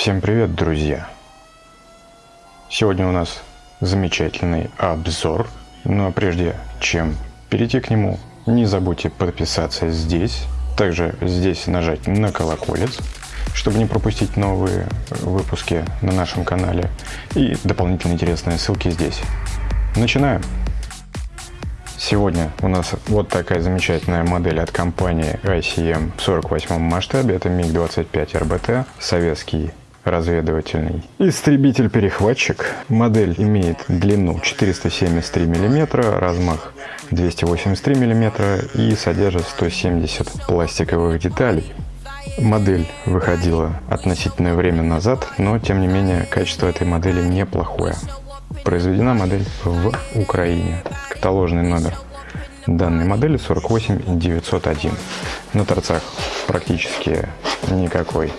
Всем привет, друзья! Сегодня у нас замечательный обзор, но прежде чем перейти к нему, не забудьте подписаться здесь, также здесь нажать на колоколец, чтобы не пропустить новые выпуски на нашем канале и дополнительные интересные ссылки здесь. Начинаем! Сегодня у нас вот такая замечательная модель от компании ICM в 48 масштабе. Это МиГ-25 РБТ, советский разведывательный. Истребитель-перехватчик. Модель имеет длину 473 мм, размах 283 мм и содержит 170 пластиковых деталей. Модель выходила относительное время назад, но тем не менее качество этой модели неплохое. Произведена модель в Украине. Каталожный номер данной модели 48901. На торцах практически никакой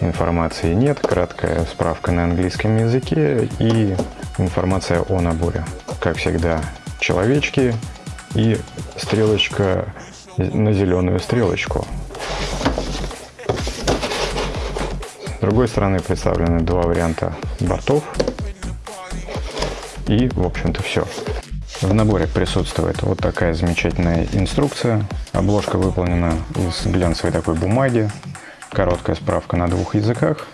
информации нет, краткая справка на английском языке и информация о наборе. Как всегда, человечки и стрелочка на зеленую стрелочку. С другой стороны представлены два варианта бортов. И, в общем-то, все. В наборе присутствует вот такая замечательная инструкция. Обложка выполнена из глянцевой такой бумаги Короткая справка на двух языках,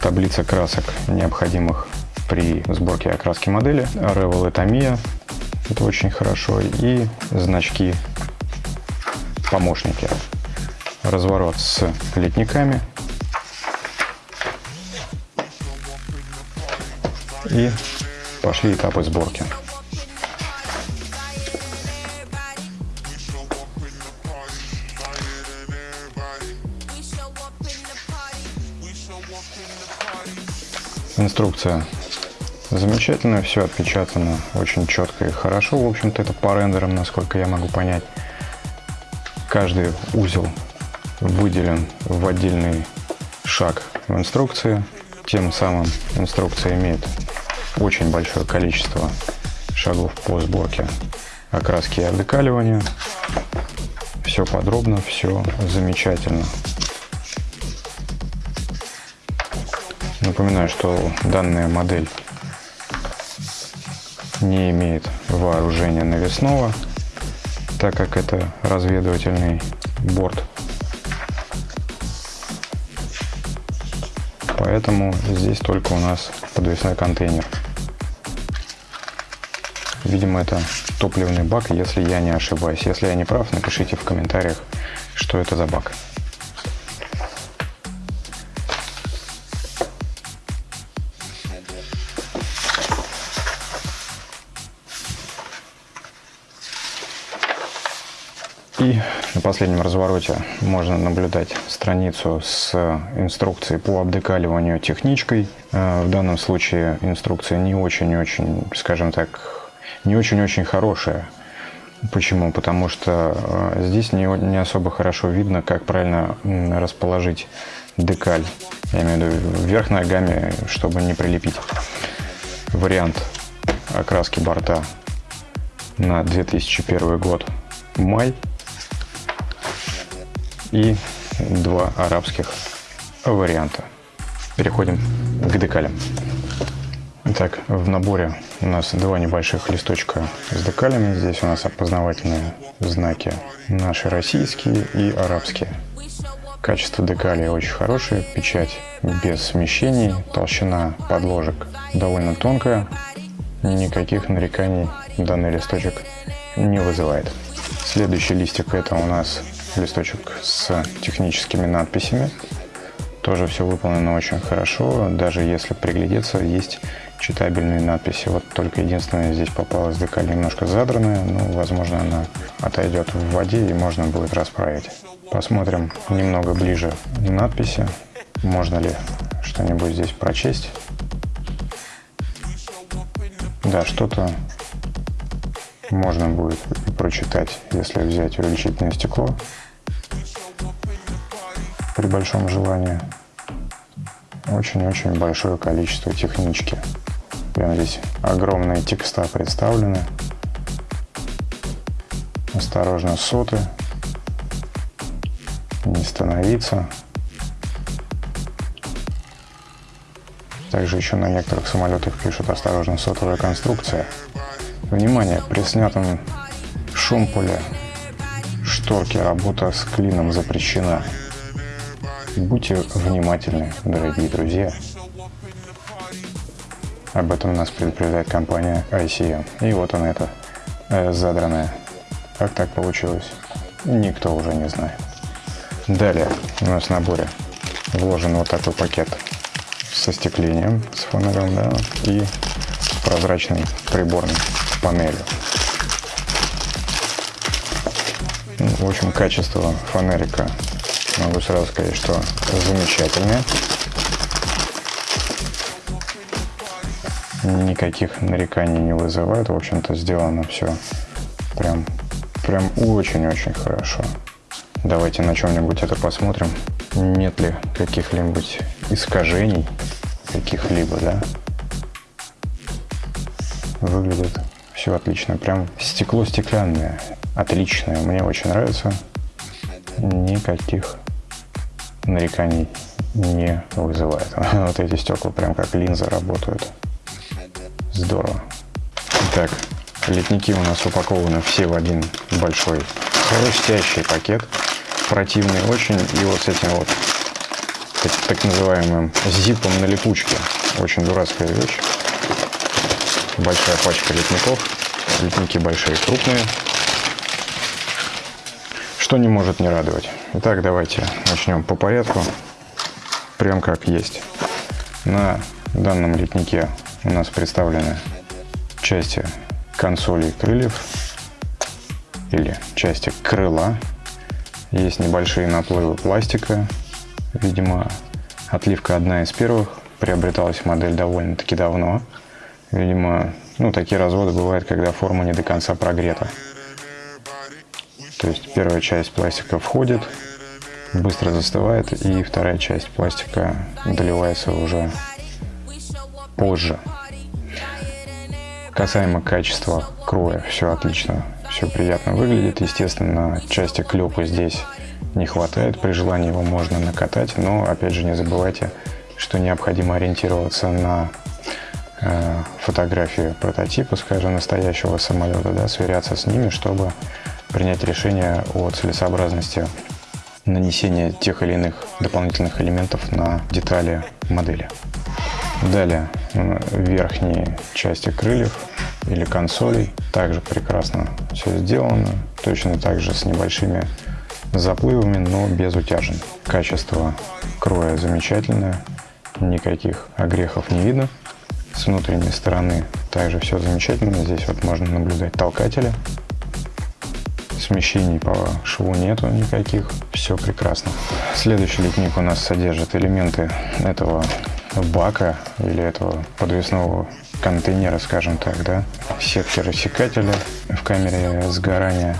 таблица красок, необходимых при сборке окраски модели, Revel и Tamiya, это очень хорошо, и значки помощники. Разворот с литниками. И пошли этапы сборки. Инструкция замечательная, все отпечатано очень четко и хорошо. В общем-то, это по рендерам, насколько я могу понять. Каждый узел выделен в отдельный шаг в инструкции. Тем самым инструкция имеет очень большое количество шагов по сборке окраски и обдекаливания. Все подробно, все замечательно. Напоминаю, что данная модель не имеет вооружения навесного, так как это разведывательный борт. Поэтому здесь только у нас подвесной контейнер. Видимо, это топливный бак, если я не ошибаюсь. Если я не прав, напишите в комментариях, что это за бак. На последнем развороте можно наблюдать страницу с инструкцией по обдекаливанию техничкой. Э, в данном случае инструкция не очень-очень, скажем так, не очень-очень хорошая. Почему? Потому что э, здесь не, не особо хорошо видно, как правильно расположить декаль. Я имею в виду вверх ногами, чтобы не прилепить. Вариант окраски борта на 2001 год май и два арабских варианта. Переходим к декалям. Итак, в наборе у нас два небольших листочка с декалями. Здесь у нас опознавательные знаки наши российские и арабские. Качество декали очень хорошее, печать без смещений, толщина подложек довольно тонкая. Никаких нареканий данный листочек не вызывает. Следующий листик это у нас листочек с техническими надписями. Тоже все выполнено очень хорошо, даже если приглядеться, есть читабельные надписи. Вот только единственное, здесь попалась декаль немножко задранная, ну, возможно, она отойдет в воде и можно будет расправить. Посмотрим немного ближе надписи, можно ли что-нибудь здесь прочесть. Да, что-то можно будет прочитать, если взять увеличительное стекло при большом желании. Очень-очень большое количество технички. Прям здесь огромные текста представлены. Осторожно соты. Не становиться. Также еще на некоторых самолетах пишут «Осторожно, сотовая конструкция». Внимание, при снятом шумпуле шторки работа с клином запрещена. Будьте внимательны, дорогие друзья. Об этом нас предупреждает компания ICM. И вот она это э, задранная. Как так получилось? Никто уже не знает. Далее у нас в наборе вложен вот такой пакет со стеклением, с фонарем, да, и прозрачной приборной панелью. Ну, в общем, качество фонарика могу сразу сказать, что замечательное. Никаких нареканий не вызывает. В общем-то, сделано все прям, прям очень-очень хорошо. Давайте на чем-нибудь это посмотрим. Нет ли каких-либо искажений, каких-либо, да? Выглядит все отлично. Прям стекло стеклянное. Отличное. Мне очень нравится. Никаких нареканий не вызывает. Вот эти стекла прям как линзы работают. Здорово. Так, летники у нас упакованы все в один большой хрустящий пакет. Противный очень. И вот с этим вот так, так называемым зипом на липучке. Очень дурацкая вещь. Большая пачка летников. Летники большие, крупные. Что не может не радовать. Итак, давайте начнем по порядку. Прям как есть. На данном летнике у нас представлены части консолей крыльев или части крыла. Есть небольшие наплывы пластика. Видимо, отливка одна из первых. Приобреталась модель довольно-таки давно. Видимо, ну, такие разводы бывают, когда форма не до конца прогрета. То есть первая часть пластика входит, быстро застывает, и вторая часть пластика доливается уже позже. Касаемо качества кроя, все отлично, все приятно выглядит. Естественно, части клепа здесь не хватает, при желании его можно накатать, но опять же не забывайте, что необходимо ориентироваться на фотографии прототипа, скажем, настоящего самолета, да, сверяться с ними, чтобы принять решение о целесообразности нанесения тех или иных дополнительных элементов на детали модели. Далее верхние части крыльев или консолей также прекрасно все сделано, точно так же с небольшими заплывами, но без утяжен. Качество кроя замечательное, никаких огрехов не видно. С внутренней стороны. Также все замечательно, здесь вот можно наблюдать толкатели. Смещений по шву нету никаких, все прекрасно. Следующий литник у нас содержит элементы этого бака или этого подвесного контейнера, скажем так, да, сетки рассекателя. В камере сгорания,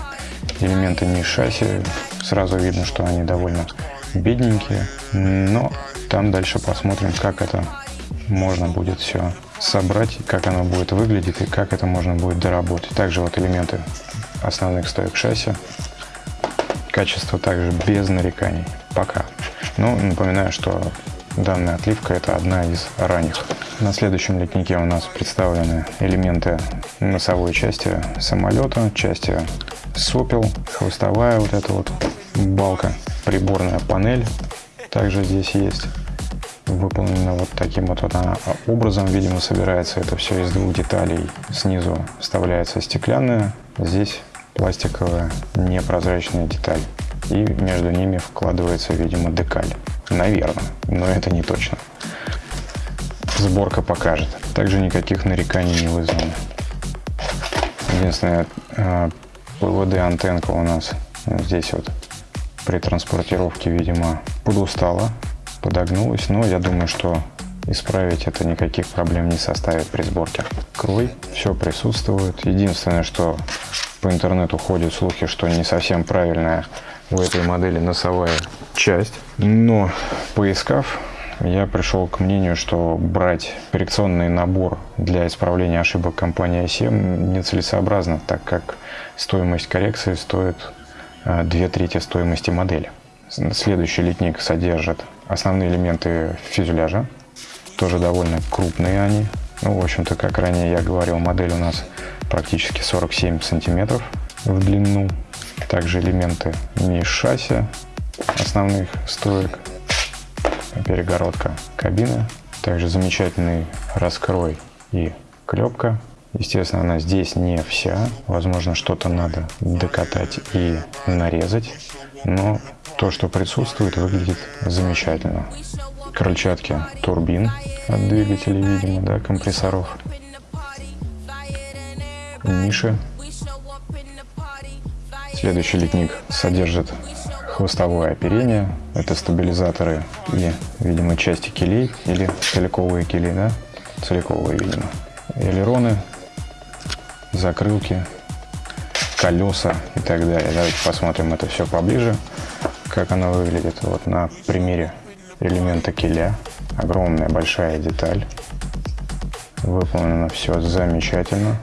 элементы не шасси, сразу видно, что они довольно бедненькие, но там дальше посмотрим, как это можно будет все собрать, как оно будет выглядеть и как это можно будет доработать. Также вот элементы основных стоек шасси. Качество также без нареканий. Пока. Но напоминаю, что Данная отливка это одна из ранних. На следующем литнике у нас представлены элементы носовой части самолета, части сопел, хвостовая вот эта вот балка, приборная панель также здесь есть. Выполнена вот таким вот, вот образом, видимо, собирается это все из двух деталей. Снизу вставляется стеклянная, здесь пластиковая непрозрачная деталь. И между ними вкладывается, видимо, декаль. Наверное, но это не точно. Сборка покажет. Также никаких нареканий не вызвано. Единственное, а, ПВД антенка у нас здесь вот при транспортировке, видимо, подустала, подогнулась. Но я думаю, что исправить это никаких проблем не составит при сборке. Крой, все присутствует. Единственное, что по интернету ходят слухи, что не совсем правильная у этой модели носовая часть. Но поискав, я пришел к мнению, что брать коррекционный набор для исправления ошибок компании ICM нецелесообразно, так как стоимость коррекции стоит а, две трети стоимости модели. Следующий литник содержит основные элементы фюзеляжа, тоже довольно крупные они. Ну, в общем-то, как ранее я говорил, модель у нас практически 47 сантиметров в длину. Также элементы не шасси основных стоек, перегородка кабины. Также замечательный раскрой и клепка. Естественно, она здесь не вся. Возможно, что-то надо докатать и нарезать. Но то, что присутствует, выглядит замечательно. Крыльчатки турбин от двигателей, видимо, да, компрессоров. Ниши. Следующий литник содержит хвостовое оперение. Это стабилизаторы и, видимо, части килей или целиковые кили, да? Целиковые, видимо. Элероны, закрылки, колеса и так далее. Давайте посмотрим это все поближе, как оно выглядит. Вот на примере элемента киля. Огромная большая деталь. Выполнено все замечательно.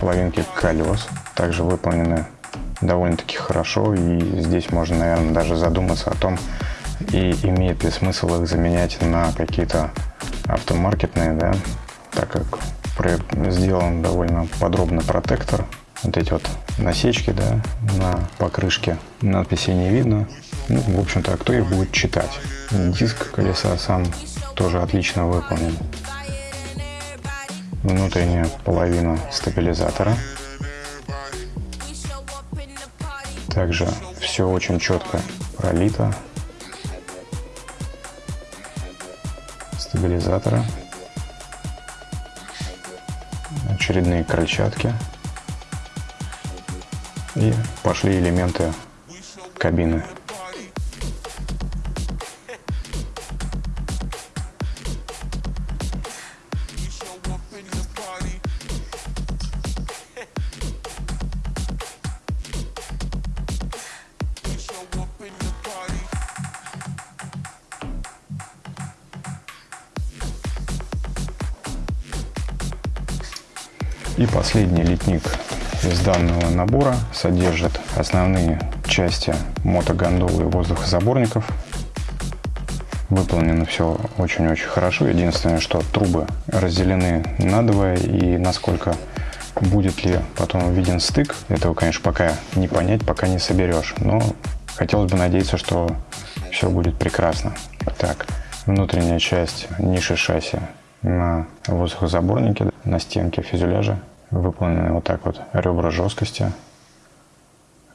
половинки колес также выполнены довольно-таки хорошо. И здесь можно, наверное, даже задуматься о том, и имеет ли смысл их заменять на какие-то автомаркетные, да, так как сделан довольно подробно протектор. Вот эти вот насечки, да, на покрышке. Надписи не видно. Ну, в общем-то, кто их будет читать? Диск колеса сам тоже отлично выполнен внутренняя половина стабилизатора. Также все очень четко пролито. Стабилизатора. Очередные крыльчатки. И пошли элементы кабины. И последний литник из данного набора содержит основные части мотогондолы и воздухозаборников. Выполнено все очень-очень хорошо. Единственное, что трубы разделены надвое и насколько будет ли потом виден стык, этого, конечно, пока не понять, пока не соберешь. Но хотелось бы надеяться, что все будет прекрасно. Так, внутренняя часть ниши шасси на воздухозаборнике, на стенке фюзеляжа выполнены вот так вот ребра жесткости,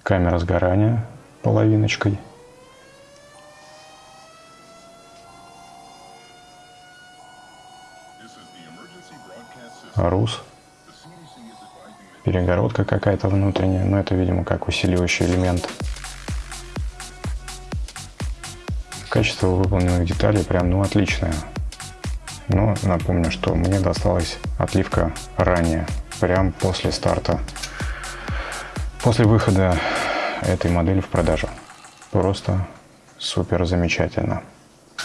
камера сгорания половиночкой. Рус. Перегородка какая-то внутренняя, но это, видимо, как усиливающий элемент. Качество выполненных деталей прям, ну, отличное. Но напомню, что мне досталась отливка ранее прям после старта, после выхода этой модели в продажу. Просто супер замечательно.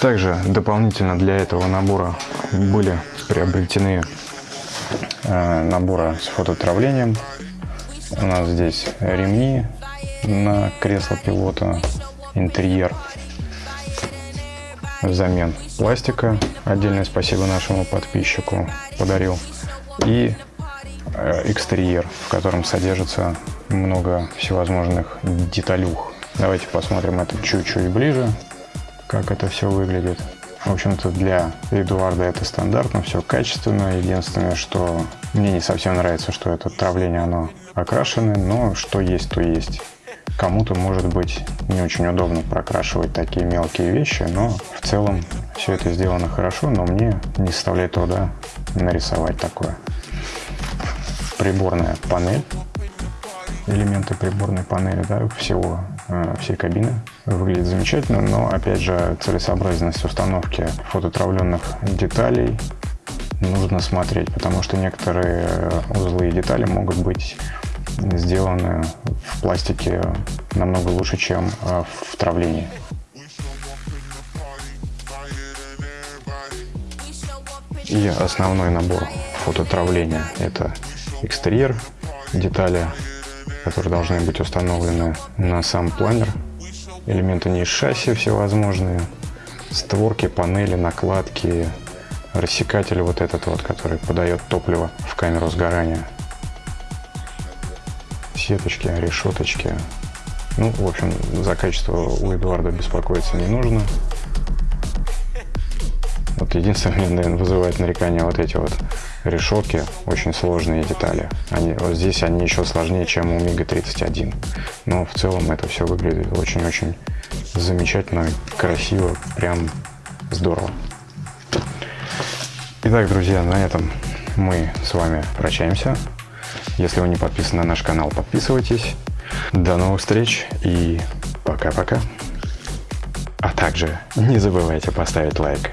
Также дополнительно для этого набора были приобретены э, наборы с фототравлением. У нас здесь ремни на кресло пилота, интерьер взамен пластика. Отдельное спасибо нашему подписчику подарил. И Э, экстерьер, в котором содержится много всевозможных деталюх. Давайте посмотрим это чуть-чуть ближе, как это все выглядит. В общем-то, для Эдуарда это стандартно, все качественно. Единственное, что мне не совсем нравится, что это травление, оно окрашено, но что есть, то есть. Кому-то, может быть, не очень удобно прокрашивать такие мелкие вещи, но в целом все это сделано хорошо, но мне не составляет труда нарисовать такое приборная панель, элементы приборной панели да, всего, э, всей кабины. Выглядит замечательно, но опять же целесообразность установки фототравленных деталей нужно смотреть, потому что некоторые узлы и детали могут быть сделаны в пластике намного лучше, чем э, в травлении. И основной набор фототравления это экстерьер, детали которые должны быть установлены на сам планер. Элементы не из шасси всевозможные. Створки, панели, накладки, рассекатель вот этот вот, который подает топливо в камеру сгорания. Сеточки, решеточки. Ну, в общем, за качество у Эдуарда беспокоиться не нужно. Вот единственное, наверное, вызывает нарекание вот эти вот решетки, очень сложные детали. Они, вот здесь они еще сложнее, чем у Мига-31. Но в целом это все выглядит очень-очень замечательно, красиво, прям здорово. Итак, друзья, на этом мы с вами прощаемся. Если вы не подписаны на наш канал, подписывайтесь. До новых встреч и пока-пока. А также не забывайте поставить лайк.